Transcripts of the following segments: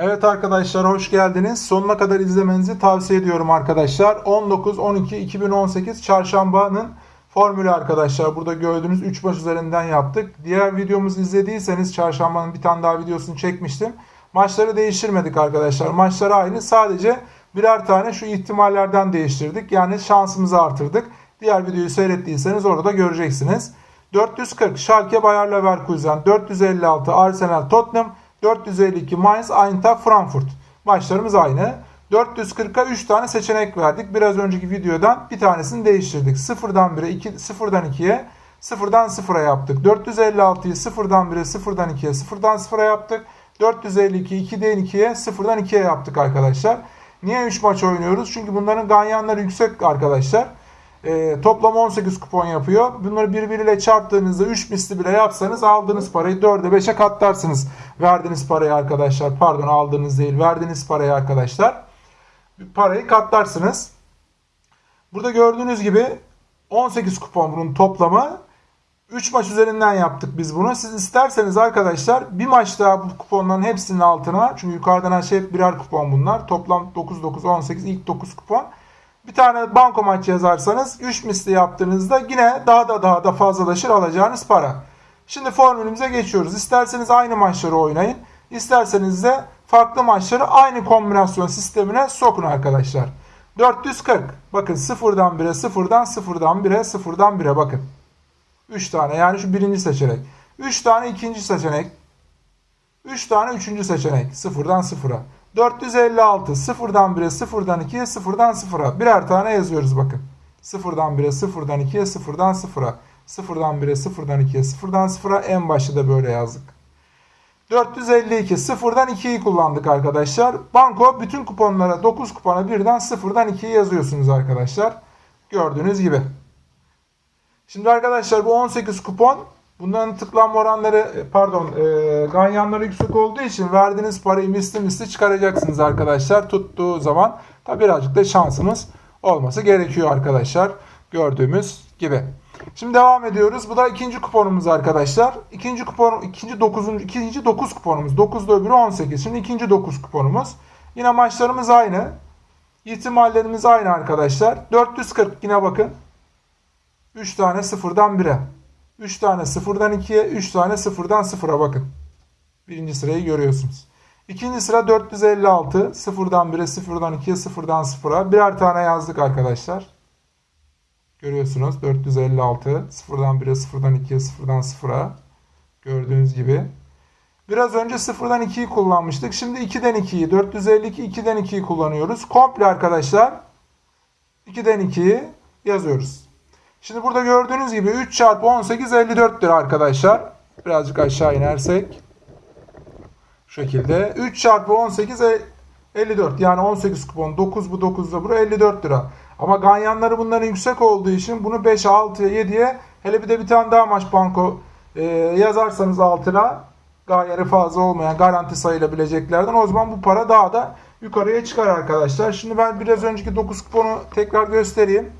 Evet arkadaşlar hoş geldiniz. Sonuna kadar izlemenizi tavsiye ediyorum arkadaşlar. 19-12-2018 çarşambanın formülü arkadaşlar. Burada gördüğünüz 3 maç üzerinden yaptık. Diğer videomuzu izlediyseniz çarşambanın bir tane daha videosunu çekmiştim. Maçları değiştirmedik arkadaşlar. Maçları aynı. Sadece birer tane şu ihtimallerden değiştirdik. Yani şansımızı artırdık. Diğer videoyu seyrettiyseniz orada göreceksiniz. 440 Schalke Bayer Leverkusen, 456 Arsenal Tottenham, 452 Mainz Eintracht Frankfurt. Maçlarımız aynı. 440'a 3 tane seçenek verdik. Biraz önceki videodan bir tanesini değiştirdik. 0'dan 1'e 2, 0'dan 2'ye, 0'dan 0'a yaptık. 456'yı 0'dan 1'e, 0'dan 2'ye, 0'dan 0'a yaptık. 452'yi 2'den 2'ye, 0'dan 2'ye yaptık arkadaşlar. Niye 3 maç oynuyoruz? Çünkü bunların ganyanları yüksek arkadaşlar. E, toplam 18 kupon yapıyor. Bunları birbiriyle çarptığınızda 3 misli bile yapsanız aldığınız parayı 4'e 5'e katlarsınız. Verdiğiniz parayı arkadaşlar. Pardon aldığınız değil. Verdiğiniz parayı arkadaşlar. Parayı katlarsınız. Burada gördüğünüz gibi 18 kupon bunun toplamı. 3 maç üzerinden yaptık biz bunu. Siz isterseniz arkadaşlar bir maç daha bu kuponların hepsinin altına çünkü yukarıdan aşağı hep birer kupon bunlar. Toplam 9 9 18 ilk 9 kupon. Bir tane banko maç yazarsanız 3 misli yaptığınızda yine daha da daha da fazlalaşır alacağınız para. Şimdi formülümüze geçiyoruz. İsterseniz aynı maçları oynayın. İsterseniz de farklı maçları aynı kombinasyon sistemine sokun arkadaşlar. 440. Bakın 0'dan 1'e 0'dan 0'dan 1'e 0'dan 1'e bakın. 3 tane yani şu birinci seçenek. 3 tane ikinci seçenek. 3 tane üçüncü seçenek. 0'dan 0'a. 456 0'dan 1'e 0'dan 2'ye 0'dan 0'a birer tane yazıyoruz bakın. 0'dan 1'e 0'dan 2'ye 0'dan 0'a 0'dan 1'e 0'dan 2'ye 0'dan 0'a en başta da böyle yazdık. 452 0'dan 2'yi kullandık arkadaşlar. Banko bütün kuponlara 9 kupona birden 0'dan 2'yi yazıyorsunuz arkadaşlar. Gördüğünüz gibi. Şimdi arkadaşlar bu 18 kupon Bunların tıklanma oranları pardon e, ganyanları yüksek olduğu için verdiğiniz parayı misli misli çıkaracaksınız arkadaşlar tuttuğu zaman. Tabi birazcık da şansımız olması gerekiyor arkadaşlar gördüğümüz gibi. Şimdi devam ediyoruz. Bu da ikinci kuponumuz arkadaşlar. İkinci kupon ikinci dokuzuncu ikinci dokuz kuponumuz. 9'da öbürü 18. Şimdi ikinci dokuz kuponumuz. Yine maçlarımız aynı. İhtimallerimiz aynı arkadaşlar. 440 yine bakın. 3 tane sıfırdan 1'e. 3 tane sıfırdan 2'ye, 3 tane sıfırdan 0'a bakın. Birinci sırayı görüyorsunuz. İkinci sıra 456. Sıfırdan 1'e, sıfırdan 2'ye, sıfırdan 0'a. Birer tane yazdık arkadaşlar. Görüyorsunuz 456. Sıfırdan 1'e, sıfırdan 2'ye, sıfırdan 0'a. Gördüğünüz gibi. Biraz önce sıfırdan 2'yi kullanmıştık. Şimdi 2'den 2'yi, 452 2'den 2'yi kullanıyoruz. Komple arkadaşlar 2'den 2'yi yazıyoruz. Şimdi burada gördüğünüz gibi 3 çarpı 18 54'tür arkadaşlar. Birazcık aşağı inersek. Şu şekilde. 3 çarpı 18 54. Yani 18 kupon. 9 bu 9 da buraya 54 lira. Ama ganyanları bunların yüksek olduğu için bunu 5'e 6'ya 7'ye hele bir de bir tane daha maç banko e, yazarsanız altına gayeri fazla olmayan garanti sayılabileceklerden o zaman bu para daha da yukarıya çıkar arkadaşlar. Şimdi ben biraz önceki 9 kuponu tekrar göstereyim.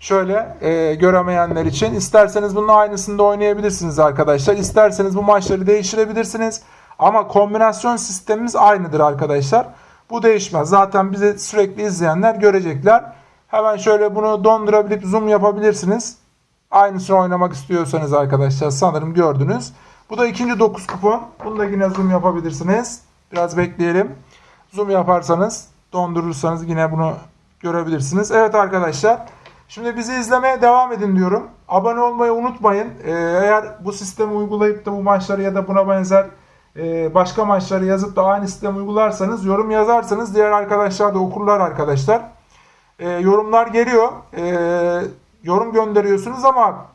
Şöyle e, göremeyenler için isterseniz bunun aynısını da oynayabilirsiniz arkadaşlar. İsterseniz bu maçları değiştirebilirsiniz. Ama kombinasyon sistemimiz aynıdır arkadaşlar. Bu değişmez. Zaten bizi sürekli izleyenler görecekler. Hemen şöyle bunu dondurabilip zoom yapabilirsiniz. Aynısını oynamak istiyorsanız arkadaşlar sanırım gördünüz. Bu da ikinci 9 kupon. Bunu da yine zoom yapabilirsiniz. Biraz bekleyelim. Zoom yaparsanız dondurursanız yine bunu görebilirsiniz. Evet arkadaşlar. Şimdi bizi izlemeye devam edin diyorum. Abone olmayı unutmayın. Ee, eğer bu sistemi uygulayıp da bu maçları ya da buna benzer e, başka maçları yazıp da aynı sistemi uygularsanız, yorum yazarsanız diğer arkadaşlar da okurlar arkadaşlar. Ee, yorumlar geliyor. Ee, yorum gönderiyorsunuz ama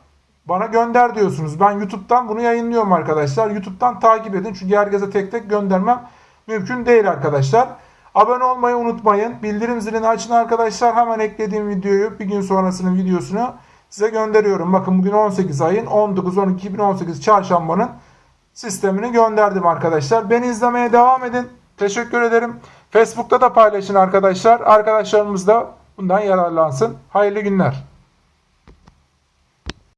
bana gönder diyorsunuz. Ben YouTube'dan bunu yayınlıyorum arkadaşlar. YouTube'dan takip edin. Çünkü herkese tek tek göndermem mümkün değil arkadaşlar. Abone olmayı unutmayın. Bildirim zilini açın arkadaşlar. Hemen eklediğim videoyu bir gün sonrasının videosunu size gönderiyorum. Bakın bugün 18 ayın 19-12-2018 çarşambanın sistemini gönderdim arkadaşlar. Beni izlemeye devam edin. Teşekkür ederim. Facebook'ta da paylaşın arkadaşlar. Arkadaşlarımız da bundan yararlansın. Hayırlı günler.